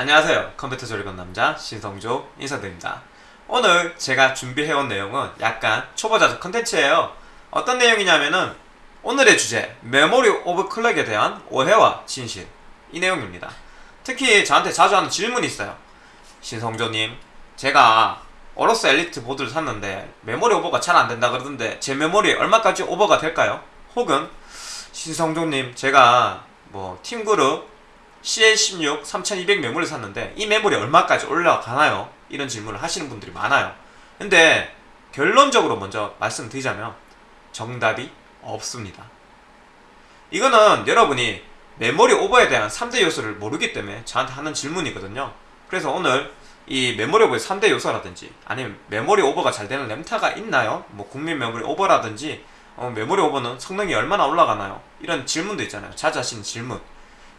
안녕하세요. 컴퓨터 조리건 남자 신성조 인사드립니다. 오늘 제가 준비해온 내용은 약간 초보자적 컨텐츠예요. 어떤 내용이냐면은 오늘의 주제 메모리 overclock에 대한 오해와 진실. 이 내용입니다. 특히 저한테 자주 하는 질문이 있어요. 신성조님 제가 AORUS Elite 보드를 샀는데 메모리 오버가 잘 안된다 그러던데 제 메모리 얼마까지 오버가 될까요? 혹은 신성조님 제가 뭐 TeamGroup CL16 3200 메모리 샀는데 이 메모리 얼마까지 올라가나요? 이런 질문을 하시는 분들이 많아요 근데 결론적으로 먼저 말씀드리자면 정답이 없습니다 이거는 여러분이 메모리 오버에 대한 3대 요소를 모르기 때문에 저한테 하는 질문이거든요 그래서 오늘 이 메모리 오버의 3대 요소라든지 아니면 메모리 오버가 잘 되는 램타가 있나요? 뭐 국민 메모리 오버라든지 어, 메모리 오버는 성능이 얼마나 올라가나요? 이런 질문도 있잖아요 하시는 질문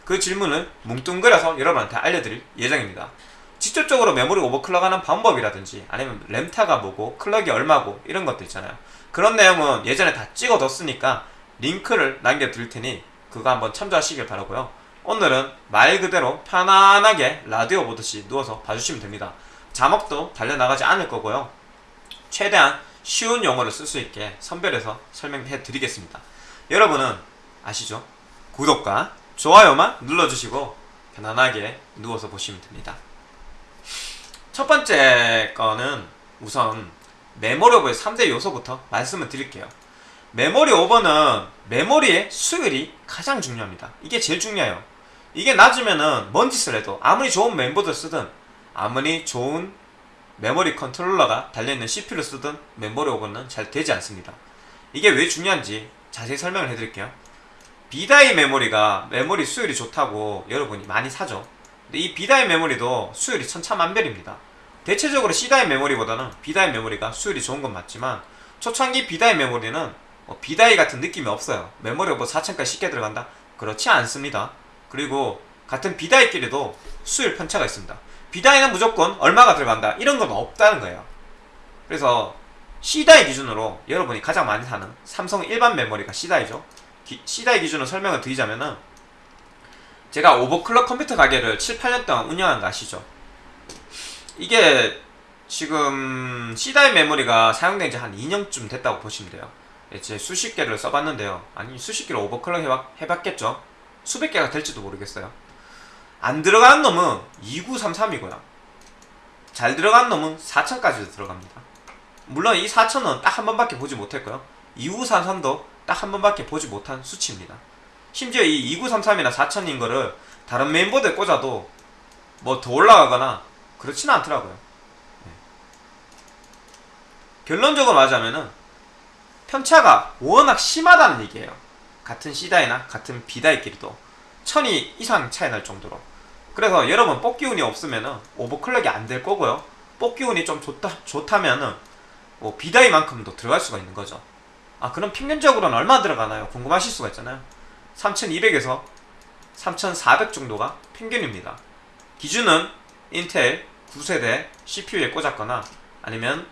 그 질문을 뭉뚱그려서 여러분한테 알려드릴 예정입니다. 직접적으로 메모리 오버클럭하는 방법이라든지 아니면 램타가 뭐고 클럭이 얼마고 이런 것도 있잖아요. 그런 내용은 예전에 다 찍어뒀으니까 링크를 남겨드릴 테니 그거 한번 참조하시길 바라고요. 오늘은 말 그대로 편안하게 라디오 보듯이 누워서 봐주시면 됩니다. 자막도 달려나가지 않을 거고요. 최대한 쉬운 용어를 쓸 수 있게 선별해서 설명해 드리겠습니다. 여러분은 아시죠? 구독과 좋아요만 눌러주시고 편안하게 누워서 보시면 됩니다. 첫 번째 거는 우선 메모리 오버의 3대 요소부터 말씀을 드릴게요. 메모리 오버는 메모리의 수율이 가장 중요합니다. 이게 제일 중요해요. 이게 낮으면은 뭔 짓을 해도 아무리 좋은 멤버들 쓰든 아무리 좋은 메모리 컨트롤러가 달려있는 CPU를 쓰든 메모리 오버는 잘 되지 않습니다. 이게 왜 중요한지 자세히 설명을 해드릴게요 B die 메모리가 메모리 수율이 좋다고 여러분이 많이 사죠. 근데 이 B die 메모리도 수율이 천차만별입니다. 대체적으로 C die 메모리보다는 B die 메모리가 수율이 좋은 건 맞지만 초창기 B die 메모리는 뭐 B die 같은 느낌이 없어요. 메모리가 뭐 4000까지 쉽게 들어간다? 그렇지 않습니다. 그리고 같은 B다이끼리도 수율 편차가 있습니다. B다이는 무조건 얼마가 들어간다? 이런 건 없다는 거예요. 그래서 C다이 기준으로 여러분이 가장 많이 사는 삼성 일반 메모리가 C다이죠 C다이 기준으로 설명을 드리자면은 제가 오버클럭 컴퓨터 가게를 7, 8년 동안 운영한 거 아시죠? 이게 지금 C다이 메모리가 사용된 지 한 2년쯤 됐다고 보시면 돼요. 제 수십 개를 써봤는데요. 아니 수십 개를 오버클럭 해봤, 해봤겠죠? 수백 개가 될지도 모르겠어요. 안 들어간 놈은 2933이고요. 잘 들어간 놈은 4000까지도 들어갑니다. 물론 이 4000은 딱 한 번밖에 보지 못했고요. 2933도 딱 한 번밖에 보지 못한 수치입니다. 심지어 이 2933이나 4000인 거를 다른 메인보드에 꽂아도 뭐 더 올라가거나 그렇지는 않더라고요. 네. 결론적으로 말하자면은 편차가 워낙 심하다는 얘기예요. 같은 C다이나 같은 B다이끼리도 천이 이상 차이 날 정도로. 그래서 여러분 뽑기 운이 없으면은 오버클럭이 안 될 거고요. 뽑기 운이 좀 좋다, 좋다면 은 뭐 B다이만큼도 들어갈 수가 있는 거죠 아 그럼 평균적으로는 얼마 들어가나요? 궁금하실 수가 있잖아요. 3200에서 3400 정도가 평균입니다. 기준은 인텔 9세대 CPU에 꽂았거나 아니면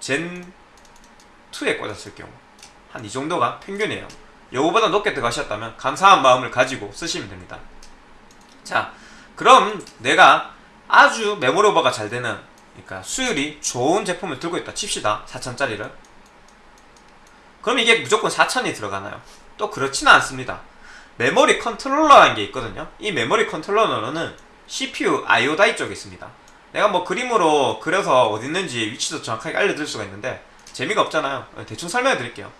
젠2에 꽂았을 경우 한 이 정도가 평균이에요. 요거보다 높게 들어가셨다면 감사한 마음을 가지고 쓰시면 됩니다. 자 그럼 내가 아주 메모리 오버가 잘 되는 그러니까 수율이 좋은 제품을 들고 있다 칩시다. 4000짜리를 그럼 이게 무조건 4000이 들어가나요? 또 그렇지는 않습니다. 메모리 컨트롤러라는 게 있거든요. 이 메모리 컨트롤러는 CPU IO die 쪽에 있습니다. 내가 뭐 그림으로 그려서 어디 있는지 위치도 정확하게 알려드릴 수가 있는데 재미가 없잖아요. 대충 설명해 드릴게요.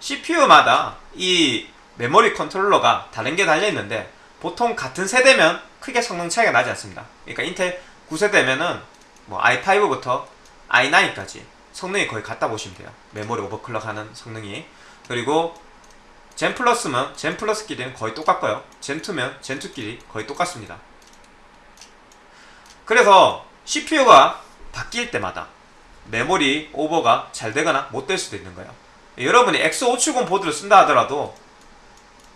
CPU마다 이 메모리 컨트롤러가 다른 게 달려있는데 보통 같은 세대면 크게 성능 차이가 나지 않습니다. 그러니까 인텔 9세대면은 뭐 i5부터 i9까지 성능이 거의 같다 보시면 돼요. 메모리 overclock 하는 성능이. 그리고 Zen Plus면 Zen Plus끼리는 거의 똑같고요. 젠2면 젠2끼리 거의 똑같습니다. 그래서 CPU가 바뀔 때마다 메모리 오버가 잘 되거나 못 될 수도 있는 거예요. 여러분이 X570 보드를 쓴다 하더라도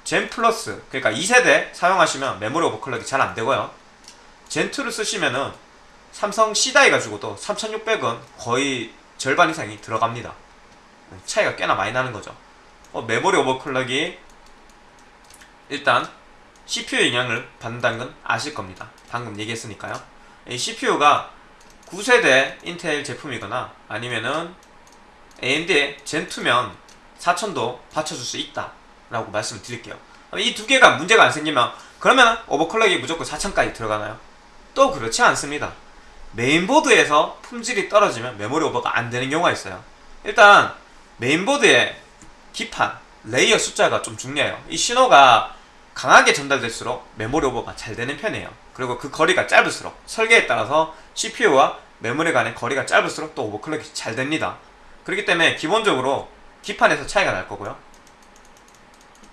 Zen Plus 그러니까 2세대 사용하시면 메모리 오버클럭이 잘 안되고요. Zen 2를 쓰시면은 삼성 C-die 가지고도 3600은 거의 절반 이상이 들어갑니다 차이가 꽤나 많이 나는 거죠 어, 메모리 오버클럭이 일단 CPU 영향을 받는다는 건 아실 겁니다. 방금 얘기했으니까요. 이 CPU가 9세대 인텔 제품이거나 아니면은 AMD의 젠2면 4000도 받쳐줄 수 있다 라고 말씀을 드릴게요 이 두 개가 문제가 안 생기면 그러면 오버클럭이 무조건 4000까지 들어가나요? 또 그렇지 않습니다 메인보드에서 품질이 떨어지면 메모리 오버가 안 되는 경우가 있어요 일단 메인보드의 기판, layer 숫자가 좀 중요해요 이 신호가 강하게 전달될수록 메모리 오버가 잘 되는 편이에요 그리고 그 거리가 짧을수록 설계에 따라서 CPU와 메모리 간의 거리가 짧을수록 또 오버클럭이 잘 됩니다 그렇기 때문에 기본적으로 기판에서 차이가 날 거고요.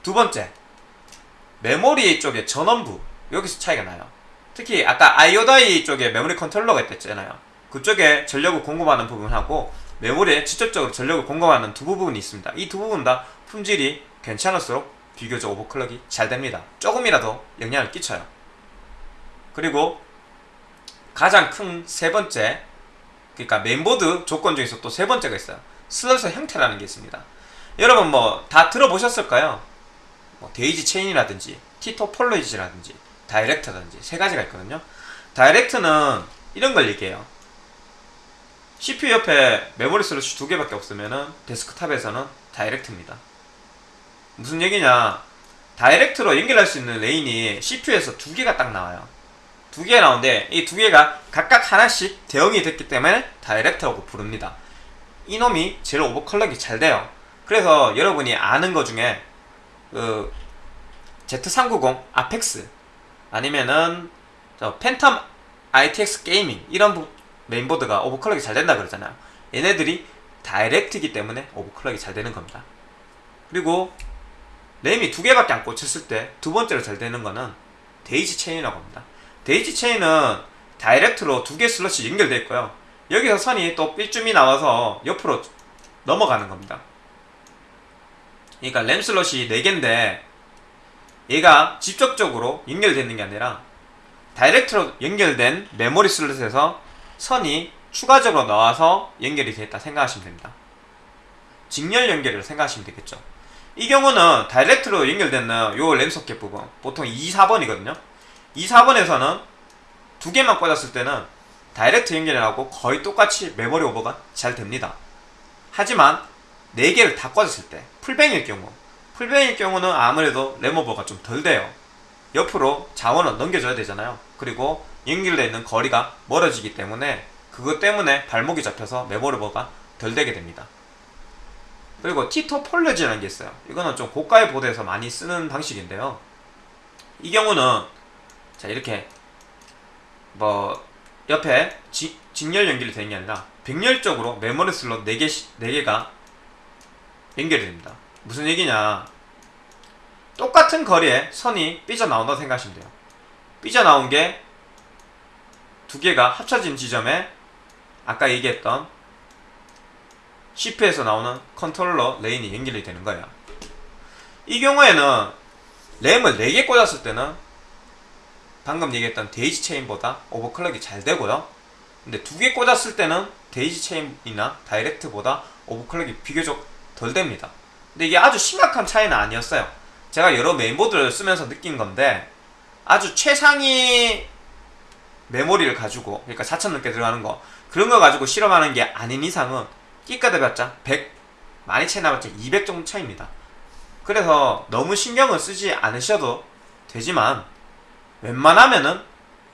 두 번째, 메모리 쪽의 전원부 여기서 차이가 나요. 특히 아까 IO die 쪽에 메모리 컨트롤러가 있댔잖아요. 그쪽에 전력을 공급하는 부분하고 메모리에 직접적으로 전력을 공급하는 두 부분이 있습니다. 이 두 부분 다 품질이 괜찮을수록 비교적 오버클럭이 잘 됩니다. 조금이라도 영향을 끼쳐요. 그리고 가장 큰 세 번째 그러니까 메인보드 조건 중에서 또 세 번째가 있어요. 슬롯의 형태라는 게 있습니다. 여러분 뭐 다 들어보셨을까요? 뭐 daisy chain이라든지 T-topology라든지 direct라든지 세 가지가 있거든요. direct는 이런 걸 얘기해요. CPU 옆에 메모리 슬롯이 두 개밖에 없으면은 데스크탑에서는 direct입니다. 무슨 얘기냐? direct로 연결할 수 있는 lane이 CPU에서 두 개가 딱 나와요. 두 개 나오는데 이 두 개가 각각 하나씩 대응이 됐기 때문에 direct라고 부릅니다. 이놈이 제일 오버클럭이 잘 돼요. 그래서 여러분이 아는 것 중에 그 Z390 Apex 아니면은 저 Phantom ITX Gaming 이런 부, 메인보드가 오버클럭이 잘 된다 그러잖아요. 얘네들이 direct이기 때문에 오버클럭이 잘 되는 겁니다. 그리고 램이 두 개밖에 안 꽂혔을 때 두 번째로 잘 되는 거는 daisy chain이라고 합니다. daisy chain은 direct로 두 개 슬롯이 연결되어 있고요. 여기서 선이 또 삐쭉이 나와서 옆으로 넘어가는 겁니다. 그러니까 램 슬롯이 4개인데 얘가 직접적으로 연결되는 게 아니라 direct로 연결된 메모리 슬롯에서 선이 추가적으로 나와서 연결이 되었다 생각하시면 됩니다. 직렬 연결을 생각하시면 되겠죠. 이 경우는 direct로 연결되는 요 램 소켓 부분 보통 2, 4번이거든요. 2, 4번에서는 두 개만 꽂았을 때는 direct 연결하고 거의 똑같이 메모리 오버가 잘 됩니다. 하지만 4개를 다 꽂았을 때 풀뱅일 경우 풀뱅일 경우는 아무래도 램 오버가 좀 덜 돼요. 옆으로 자원을 넘겨줘야 되잖아요. 그리고 연결되어 있는 거리가 멀어지기 때문에 그것 때문에 발목이 잡혀서 메모리 오버가 덜 되게 됩니다. 그리고 T-topology라는 게 있어요. 이거는 좀 고가의 보드에서 많이 쓰는 방식인데요. 이 경우는 자 이렇게 뭐 옆에 지, 직렬 연결이 되는 게 아니라 병렬적으로 메모리 슬롯 4개, 4개가 연결이 됩니다. 무슨 얘기냐. 똑같은 거리에 선이 삐져나온다고 생각하시면 돼요. 삐져나온 게 두 개가 합쳐진 지점에 아까 얘기했던 CPU에서 나오는 컨트롤러 lane이 연결이 되는 거예요. 이 경우에는 램을 4개 꽂았을 때는 방금 얘기했던 daisy chain보다 오버클럭이 잘 되고요. 근데 두 개 꽂았을 때는 daisy chain이나 direct보다 오버클럭이 비교적 덜 됩니다. 근데 이게 아주 심각한 차이는 아니었어요. 제가 여러 메인보드를 쓰면서 느낀 건데 아주 최상위 메모리를 가지고 그러니까 4천 넘게 들어가는 거 그런 거 가지고 실험하는 게 아닌 이상은 끼까 대봤자 100 많이 차이 나봤자 200 정도 차이입니다. 그래서 너무 신경을 쓰지 않으셔도 되지만 웬만하면은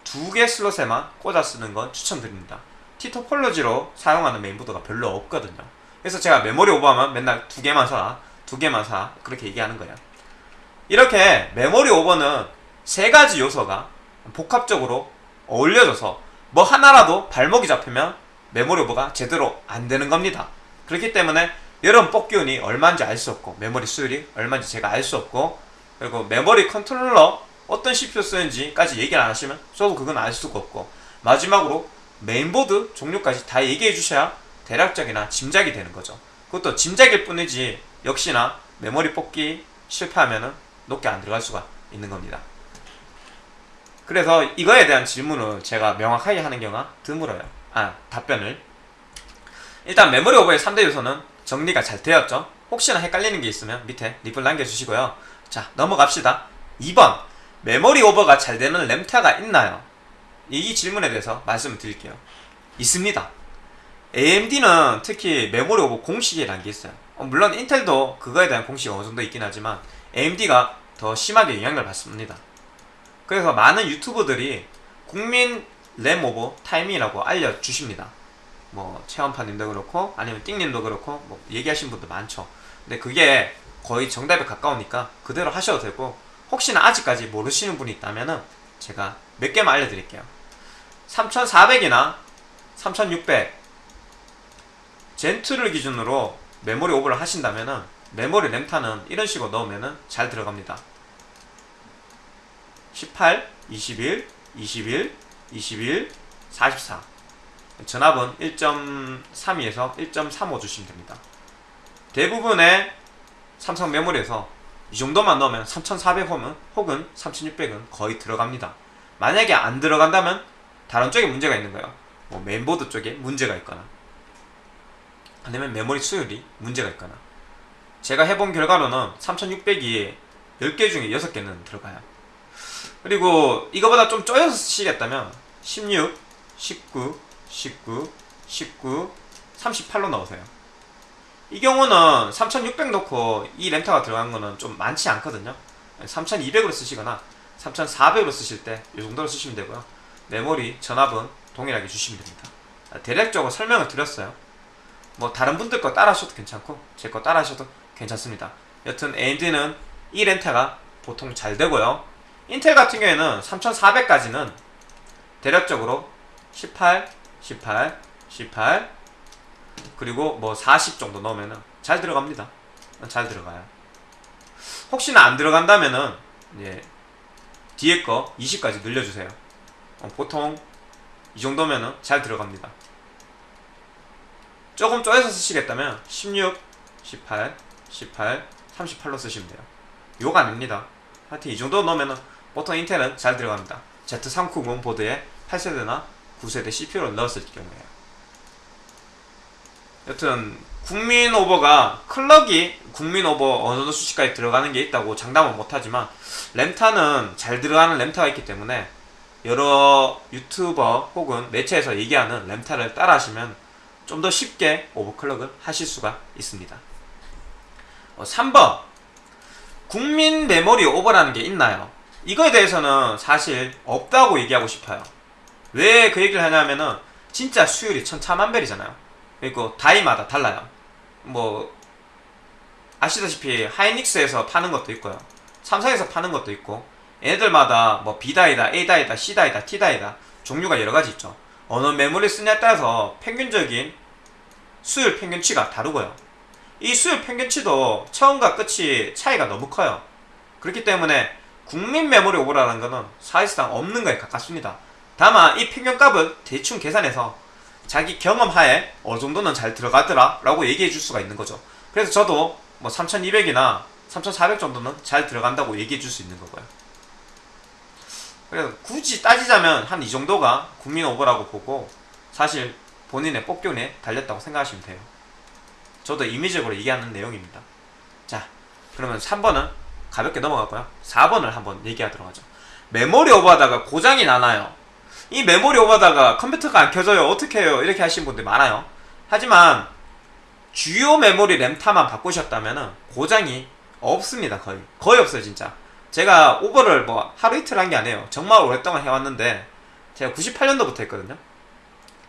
두 개 슬롯에만 꽂아 쓰는 건 추천드립니다. 티토폴로지로 사용하는 메인보드가 별로 없거든요. 그래서 제가 메모리 오버하면 맨날 두 개만 사, 두 개만 사 그렇게 얘기하는 거예요. 이렇게 메모리 오버는 세 가지 요소가 복합적으로 어울려져서 뭐 하나라도 발목이 잡히면 메모리 오버가 제대로 안 되는 겁니다. 그렇기 때문에 여러분 뽑기운이 얼마인지 알 수 없고 메모리 수율이 얼마인지 제가 알 수 없고 그리고 메모리 컨트롤러 어떤 CPU 쓰는지까지 얘기를 안 하시면 저도 그건 알 수가 없고 마지막으로 메인보드 종류까지 다 얘기해 주셔야 대략적이나마 짐작이 되는 거죠. 그것도 짐작일 뿐이지 역시나 메모리 뽑기 실패하면은 높게 안 들어갈 수가 있는 겁니다. 그래서 이거에 대한 질문을 제가 명확하게 하는 경우가 드물어요. 아, 답변을. 일단 메모리 오버의 3대 요소는 정리가 잘 되었죠? 혹시나 헷갈리는 게 있으면 밑에 리플 남겨주시고요. 자, 넘어갑시다. 2번. 메모리 오버가 잘 되는 램타가 있나요? 이 질문에 대해서 말씀을 드릴게요. 있습니다. AMD는 특히 메모리 오버 공식이라는 게 있어요. 어, 물론 인텔도 그거에 대한 공식이 어느 정도 있긴 하지만 AMD가 더 심하게 영향을 받습니다. 그래서 많은 유튜버들이 국민 램 오버 타이밍이라고 알려주십니다. 뭐 체험파님도 그렇고 아니면 띵님도 그렇고 뭐 얘기하신 분도 많죠. 근데 그게 거의 정답에 가까우니까 그대로 하셔도 되고 혹시나 아직까지 모르시는 분이 있다면 은 제가 몇 개만 알려드릴게요. 3400이나 3600 젠2를 기준으로 메모리 오버를 하신다면은 메모리 램타는 이런 식으로 넣으면은 잘 들어갑니다. 18, 21, 21, 21, 44 전압은 1.32에서 1.35 주시면 됩니다. 대부분의 삼성 메모리에서 이 정도만 넣으면 3400홈은 혹은 3600은 거의 들어갑니다. 만약에 안 들어간다면 다른 쪽에 문제가 있는 거예요. 뭐 메인보드 쪽에 문제가 있거나 아니면 메모리 수율이 문제가 있거나 제가 해본 결과로는 3600이 10개 중에 6개는 들어가요. 그리고 이거보다 좀 쪼여서 쓰시겠다면 16, 19, 19, 19, 38로 넣으세요. 이 경우는 3600 넣고 이 렌터가 들어간 거는 좀 많지 않거든요. 3200으로 쓰시거나 3400으로 쓰실 때 이 정도로 쓰시면 되고요. 메모리, 전압은 동일하게 주시면 됩니다. 대략적으로 설명을 드렸어요. 뭐 다른 분들 거 따라 하셔도 괜찮고 제 거 따라 하셔도 괜찮습니다. 여튼 AMD는 이 렌터가 보통 잘 되고요. 인텔 같은 경우에는 3400까지는 대략적으로 18, 18, 18 그리고 뭐 40 정도 넣으면은 잘 들어갑니다. 잘 들어가요. 혹시나 안 들어간다면은 이제 뒤에 거 20까지 늘려주세요. 어, 보통 이 정도면은 잘 들어갑니다. 조금 쪼여서 쓰시겠다면 16, 18, 18, 38로 쓰시면 돼요. 욕 아닙니다. 하여튼 이 정도 넣으면은 보통 인텔은 잘 들어갑니다. Z390 보드에 8세대나 9세대 CPU를 넣었을 경우에요. 여튼 국민 오버가 클럭이 국민 오버 어느 정도 수치까지 들어가는 게 있다고 장담은 못하지만 램타는 잘 들어가는 램타가 있기 때문에 여러 유튜버 혹은 매체에서 얘기하는 램타를 따라 하시면 좀 더 쉽게 오버클럭을 하실 수가 있습니다. 어, 3번 국민 메모리 오버라는 게 있나요? 이거에 대해서는 사실 없다고 얘기하고 싶어요. 왜 그 얘기를 하냐면은 진짜 수율이 천차만별이잖아요. 그리고 다이마다 달라요. 뭐 아시다시피 하이닉스에서 파는 것도 있고요. 삼성에서 파는 것도 있고 얘네들마다 뭐 B다이다, A다이다, C다이다, T다이다 종류가 여러 가지 있죠. 어느 메모리 쓰냐에 따라서 평균적인 수율 평균치가 다르고요. 이 수율 평균치도 처음과 끝이 차이가 너무 커요. 그렇기 때문에 국민 메모리 오버라는 것은 사실상 없는 거에 가깝습니다. 다만 이 평균값을 대충 계산해서 자기 경험하에 어느 정도는 잘 들어가더라 라고 얘기해 줄 수가 있는 거죠. 그래서 저도 뭐 3200이나 3400 정도는 잘 들어간다고 얘기해 줄 수 있는 거고요. 그래서 굳이 따지자면 한 이 정도가 국민 오버라고 보고 사실 본인의 뽑기운에 달렸다고 생각하시면 돼요. 저도 임의적으로 얘기하는 내용입니다. 자, 그러면 3번은 가볍게 넘어갔고요. 4번을 한번 얘기하도록 하죠. 메모리 오버하다가 고장이 나나요? 이 메모리 오버하다가 컴퓨터가 안 켜져요. 어떻게 해요? 이렇게 하시는 분들 많아요. 하지만 주요 메모리 램타만 바꾸셨다면 고장이 없습니다. 거의. 거의 없어요, 진짜. 제가 오버를 뭐 하루 이틀 한 게 아니에요. 정말 오랫동안 해왔는데 제가 98년도부터 했거든요.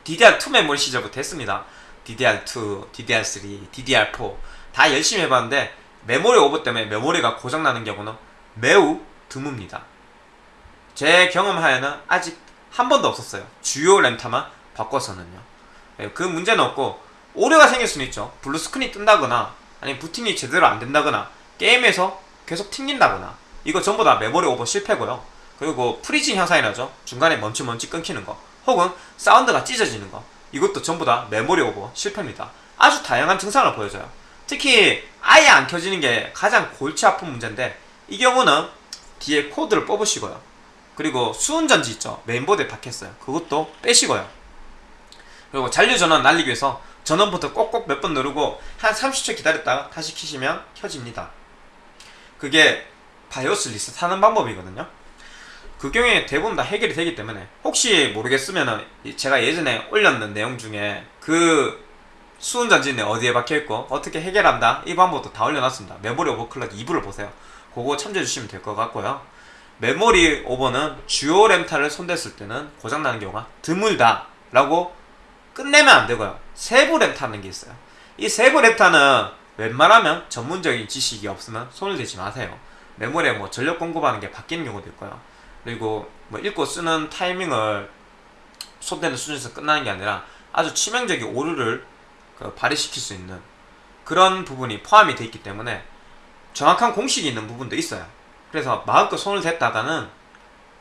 DDR2 메모리 시절부터 했습니다. DDR2, DDR3, DDR4 다 열심히 해봤는데 메모리 오버 때문에 메모리가 고장나는 경우는 매우 드뭅니다. 제 경험하에는 아직 한 번도 없었어요. 주요 램타만 바꿔서는요. 네, 그 문제는 없고 오류가 생길 수는 있죠. blue screen이 뜬다거나 아니면 부팅이 제대로 안 된다거나 게임에서 계속 튕긴다거나 이거 전부 다 메모리 오버 실패고요. 그리고 freezing 현상이 나죠. 중간에 멈칫 끊기는 거 혹은 사운드가 찢어지는 거 이것도 전부 다 메모리 오버 실패입니다. 아주 다양한 증상을 보여줘요. 특히 아예 안 켜지는 게 가장 골치 아픈 문제인데 이 경우는 뒤에 코드를 뽑으시고요. 그리고 수은전지 있죠. 메인보드에 박혔어요. 그것도 빼시고요. 그리고 잔류 전원 날리기 위해서 전원부터 꼭꼭 몇 번 누르고 한 30초 기다렸다가 다시 키시면 켜집니다. 그게 바이오스 리셋하는 방법이거든요. 그 경우에 대부분 다 해결이 되기 때문에 혹시 모르겠으면은 제가 예전에 올렸는 내용 중에 그 수은전지는 어디에 박혀있고 어떻게 해결한다 이 방법도 다 올려놨습니다. 메모리 오버클럭 2부를 보세요. 그거 참조해 주시면 될 것 같고요. 메모리 오버는 주요 램타를 손댔을 때는 고장나는 경우가 드물다 라고 끝내면 안 되고요. 세부 램타는 게 있어요. 이 세부 램타는 웬만하면 전문적인 지식이 없으면 손을 대지 마세요 메모리에 뭐 전력 공급하는 게 바뀌는 경우도 있고요 그리고 뭐 읽고 쓰는 타이밍을 손대는 수준에서 끝나는 게 아니라 아주 치명적인 오류를 그 발휘시킬 수 있는 그런 부분이 포함이 되어 있기 때문에 정확한 공식이 있는 부분도 있어요. 그래서 마음껏 손을 댔다가는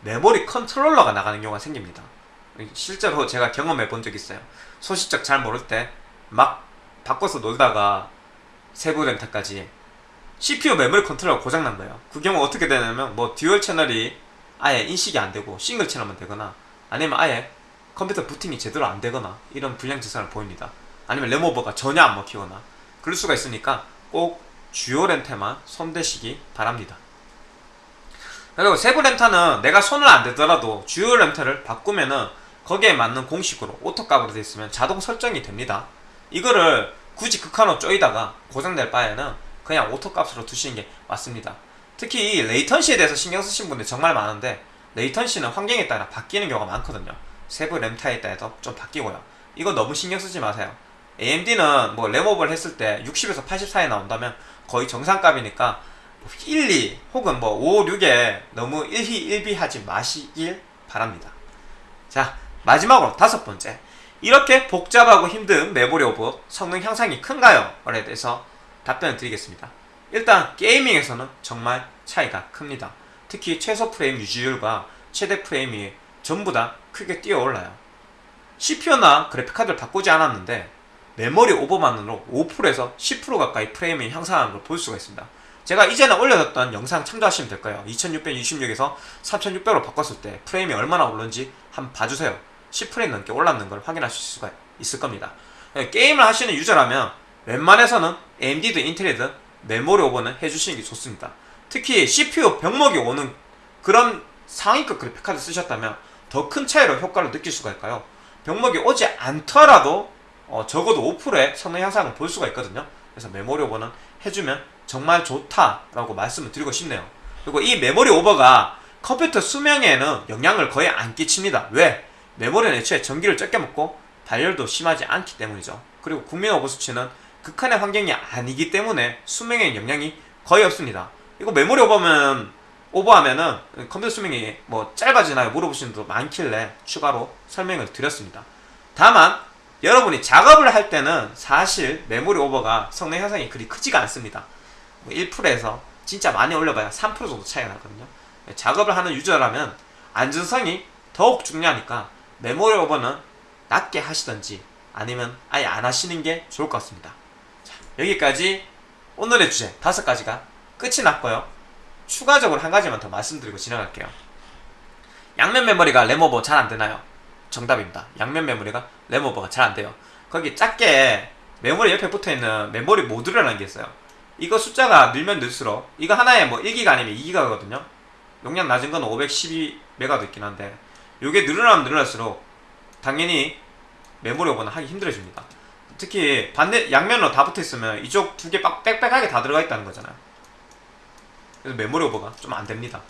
메모리 컨트롤러가 나가는 경우가 생깁니다. 실제로 제가 경험해 본 적이 있어요. 소싯적 잘 모를 때 막 바꿔서 놀다가 세부 램타까지 CPU 메모리 컨트롤러가 고장난 거예요. 그 경우 어떻게 되냐면 뭐 dual 채널이 아예 인식이 안 되고 싱글 채널만 되거나 아니면 아예 컴퓨터 부팅이 제대로 안 되거나 이런 불량 증상을 보입니다. 아니면 램오버가 전혀 안 먹히거나 그럴 수가 있으니까 꼭 주요 램타만 손대시기 바랍니다. 그리고 세부 램타는 내가 손을 안 대더라도 주요 램타를 바꾸면은 거기에 맞는 공식으로 auto값으로 되어 있으면 자동 설정이 됩니다. 이거를 굳이 극한으로 쪼이다가 고장낼 바에는 그냥 auto값으로 두시는 게 맞습니다. 특히 이 latency에 대해서 신경 쓰신 분들 정말 많은데 latency는 환경에 따라 바뀌는 경우가 많거든요. 세부 램타에 따라서 좀 바뀌고요. 이거 너무 신경 쓰지 마세요. AMD는 뭐 램업을 했을 때 60에서 80 사이 나온다면 거의 정상값이니까 1, 2 혹은 뭐 5, 6에 너무 1희 1비 하지 마시길 바랍니다. 자 마지막으로 다섯 번째 이렇게 복잡하고 힘든 메모리 오버 성능 향상이 큰가요? 에 대해서 답변을 드리겠습니다. 일단 게이밍에서는 정말 차이가 큽니다. 특히 최소 프레임 유지율과 최대 프레임이 전부 다 크게 뛰어올라요. CPU나 그래픽카드를 바꾸지 않았는데 메모리 오버만으로 5%에서 10% 가까이 프레임이 향상하는 걸 볼 수가 있습니다. 제가 이전에 올려뒀던 영상 참조하시면 될 거예요. 2626에서 3600으로 바꿨을 때 프레임이 얼마나 오른지 한번 봐주세요. 10프레임 넘게 올랐는 걸 확인하실 수가 있을 겁니다. 게임을 하시는 유저라면 웬만해서는 AMD든 인텔이든 메모리 오버는 해주시는 게 좋습니다. 특히 CPU 병목이 오는 그런 상위급 그래픽카드 쓰셨다면 더 큰 차이로 효과를 느낄 수가 있까요? 병목이 오지 않더라도 어, 적어도 5%의 성능 향상을 볼 수가 있거든요. 그래서 메모리 오버는 해주면 정말 좋다라고 말씀을 드리고 싶네요. 그리고 이 메모리 오버가 컴퓨터 수명에는 영향을 거의 안 끼칩니다. 왜? 메모리는 애초에 전기를 적게 먹고 발열도 심하지 않기 때문이죠. 그리고 국민 오버 수치는 극한의 환경이 아니기 때문에 수명에 영향이 거의 없습니다. 이거 메모리 오버면 오버하면은 컴퓨터 수명이 뭐 짧아지나요? 물어보시는 분도 많길래 추가로 설명을 드렸습니다. 다만 여러분이 작업을 할 때는 사실 메모리 오버가 성능 향상이 그리 크지가 않습니다. 1%에서 뭐 진짜 많이 올려봐야 3% 정도 차이가 나거든요. 작업을 하는 유저라면 안전성이 더욱 중요하니까 메모리 오버는 낮게 하시던지 아니면 아예 안 하시는 게 좋을 것 같습니다. 자, 여기까지 오늘의 주제 다섯 가지가 끝이 났고요. 추가적으로 한 가지만 더 말씀드리고 지나갈게요. 양면 메모리가 램오버 잘 안되나요? 정답입니다. 양면 메모리가 램오버가 잘 안돼요. 거기 작게 메모리 옆에 붙어있는 메모리 모듈이라는 게 있어요. 이거 숫자가 늘면 늘수록 이거 하나에 뭐 1기가 아니면 2기가거든요. 용량 낮은 건 512메가도 있긴 한데 이게 늘어나면 늘어날수록 당연히 메모리 오버는 하기 힘들어집니다. 특히 반대 양면으로 다 붙어있으면 이쪽 두 개 빽빽하게 다 들어가 있다는 거잖아요. 그래서 메모리 오버가 좀 안됩니다.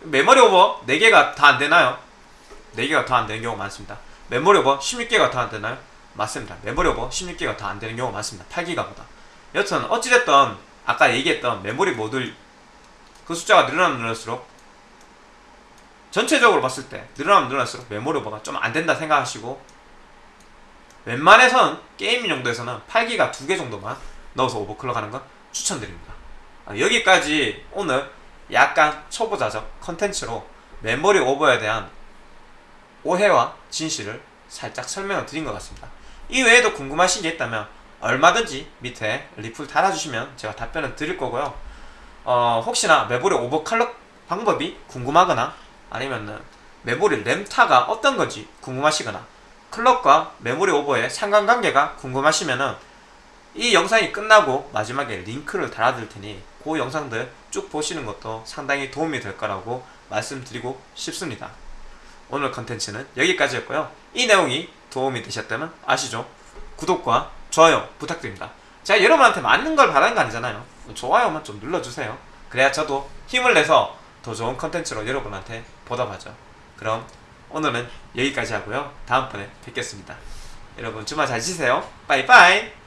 메모리 오버 4개가 다 안되나요? 4개가 더 안되는 경우가 많습니다. 메모리 오버 16개가 더 안되나요? 맞습니다. 메모리 오버 16개가 더 안되는 경우가 많습니다. 8기가보다. 여튼 어찌됐던 아까 얘기했던 메모리 모듈 그 숫자가 늘어나면 늘어날수록 전체적으로 봤을 때 늘어나면 늘어날수록 메모리 오버가 좀 안된다 생각하시고 웬만해선 게임 용도에서는 8기가 2개 정도만 넣어서 overclock 하는 건 추천드립니다. 아, 여기까지 오늘 약간 초보자적 컨텐츠로 메모리 오버에 대한 오해와 진실을 살짝 설명을 드린 것 같습니다. 이 외에도 궁금하신 게 있다면 얼마든지 밑에 리플 달아주시면 제가 답변을 드릴 거고요. 어, 혹시나 메모리 overclock 방법이 궁금하거나 아니면은 메모리 램타가 어떤 건지 궁금하시거나 clock과 메모리 오버의 상관관계가 궁금하시면 은 이 영상이 끝나고 마지막에 링크를 달아둘 테니 그 영상들 쭉 보시는 것도 상당히 도움이 될 거라고 말씀드리고 싶습니다. 오늘 컨텐츠는 여기까지였고요. 이 내용이 도움이 되셨다면 아시죠? 구독과 좋아요 부탁드립니다. 제가 여러분한테 맞는 걸 바라는 거 아니잖아요. 좋아요만 좀 눌러주세요. 그래야 저도 힘을 내서 더 좋은 컨텐츠로 여러분한테 보답하죠. 그럼 오늘은 여기까지 하고요. 다음번에 뵙겠습니다. 여러분 주말 잘 지세요. 빠이빠이.